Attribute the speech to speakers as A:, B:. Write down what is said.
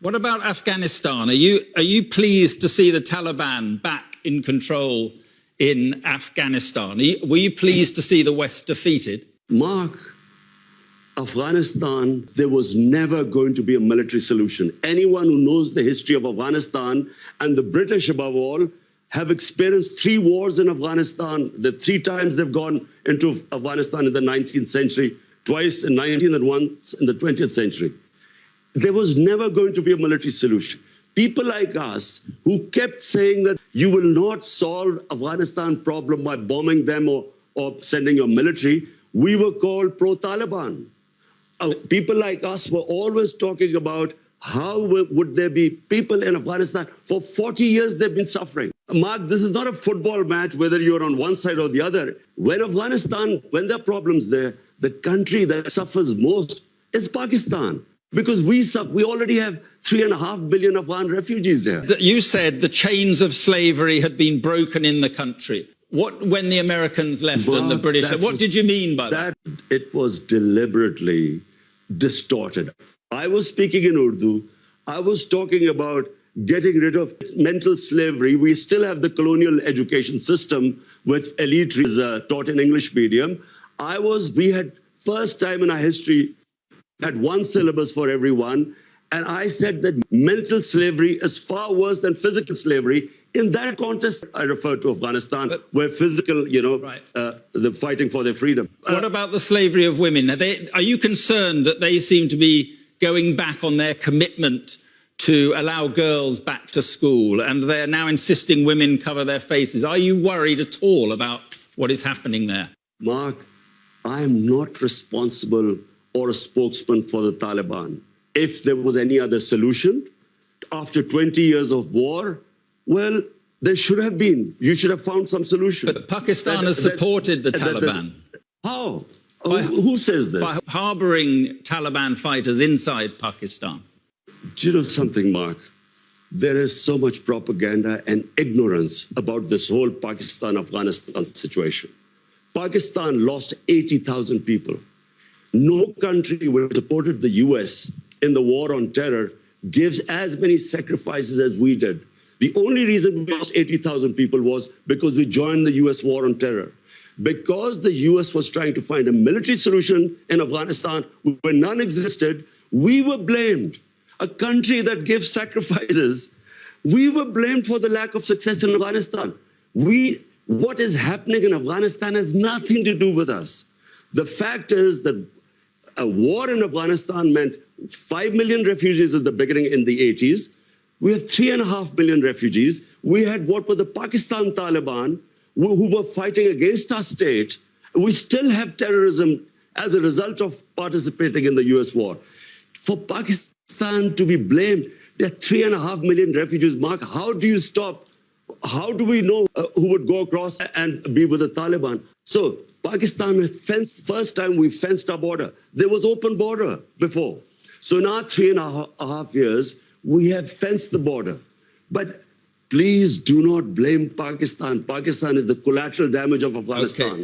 A: What about Afghanistan? Are you, are you pleased to see the Taliban back in control in Afghanistan? You, were you pleased to see the West defeated?
B: Mark, Afghanistan, there was never going to be a military solution. Anyone who knows the history of Afghanistan and the British above all have experienced three wars in Afghanistan. The three times they've gone into Afghanistan in the 19th century, twice in 19th and once in the 20th century. There was never going to be a military solution. People like us who kept saying that you will not solve Afghanistan problem by bombing them or, or sending your military, we were called pro-Taliban. Uh, people like us were always talking about how would there be people in Afghanistan? For 40 years, they've been suffering. Mark, this is not a football match, whether you're on one side or the other. When Afghanistan, when there are problems there, the country that suffers most is Pakistan. Because we, we already have three and a half billion Afghan refugees there.
A: You said the chains of slavery had been broken in the country. What, when the Americans left and the British, left? what was, did you mean by that?
B: that? It was deliberately distorted. I was speaking in Urdu. I was talking about getting rid of mental slavery. We still have the colonial education system with elite is uh, taught in English medium. I was, we had first time in our history had one syllabus for everyone. And I said that mental slavery is far worse than physical slavery. In that context, I refer to Afghanistan, but, where physical, you know, right. uh, the fighting for their freedom.
A: What uh, about the slavery of women? Are, they, are you concerned that they seem to be going back on their commitment to allow girls back to school and they're now insisting women cover their faces? Are you worried at all about what is happening there?
B: Mark, I am not responsible or a spokesman for the Taliban if there was any other solution after 20 years of war, well, there should have been. You should have found some solution.
A: But Pakistan that, has supported that, the Taliban.
B: That, how? By, Who says this?
A: By harboring Taliban fighters inside Pakistan.
B: Do you know something, Mark? There is so much propaganda and ignorance about this whole Pakistan Afghanistan situation. Pakistan lost 80,000 people. No country which supported the US in the war on terror gives as many sacrifices as we did. The only reason we lost 80,000 people was because we joined the US war on terror. Because the US was trying to find a military solution in Afghanistan where none existed, we were blamed. A country that gives sacrifices, we were blamed for the lack of success in Afghanistan. We, what is happening in Afghanistan has nothing to do with us. The fact is that a war in Afghanistan meant 5 million refugees at the beginning in the 80s. We have 3.5 million refugees. We had what were the Pakistan Taliban who were fighting against our state. We still have terrorism as a result of participating in the US war. For Pakistan to be blamed, there are 3.5 million refugees. Mark, how do you stop? How do we know uh, who would go across and be with the Taliban? So Pakistan fenced, first time we fenced our border. There was open border before. So now three and a half years, we have fenced the border. But please do not blame Pakistan. Pakistan is the collateral damage of Afghanistan. Okay.